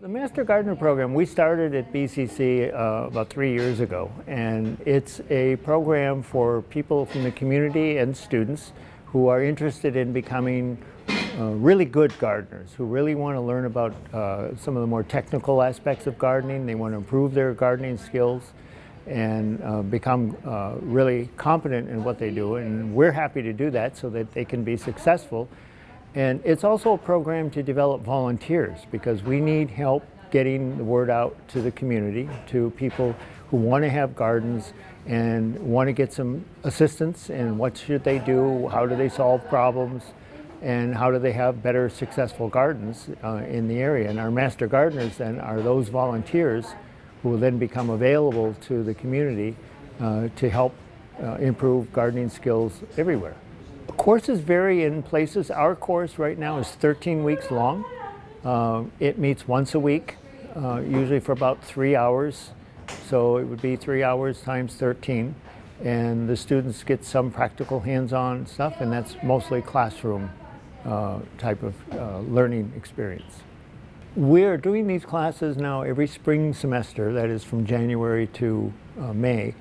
The Master Gardener program, we started at BCC uh, about three years ago, and it's a program for people from the community and students who are interested in becoming uh, really good gardeners, who really want to learn about uh, some of the more technical aspects of gardening. They want to improve their gardening skills and uh, become uh, really competent in what they do, and we're happy to do that so that they can be successful and it's also a program to develop volunteers because we need help getting the word out to the community, to people who want to have gardens and want to get some assistance and what should they do, how do they solve problems, and how do they have better successful gardens uh, in the area. And our master gardeners then are those volunteers who will then become available to the community uh, to help uh, improve gardening skills everywhere. Courses vary in places. Our course right now is 13 weeks long. Uh, it meets once a week, uh, usually for about three hours. So it would be three hours times 13. And the students get some practical hands-on stuff, and that's mostly classroom uh, type of uh, learning experience. We're doing these classes now every spring semester, that is from January to uh, May.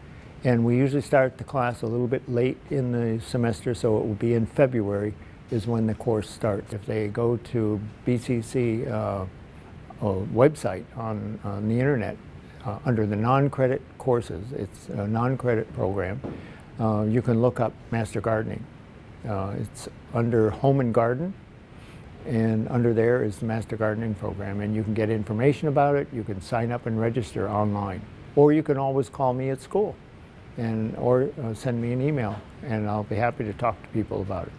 And we usually start the class a little bit late in the semester, so it will be in February is when the course starts. If they go to BCC uh, website on, on the internet, uh, under the non-credit courses, it's a non-credit program, uh, you can look up Master Gardening. Uh, it's under Home and Garden, and under there is the Master Gardening program, and you can get information about it, you can sign up and register online, or you can always call me at school and or uh, send me an email and I'll be happy to talk to people about it.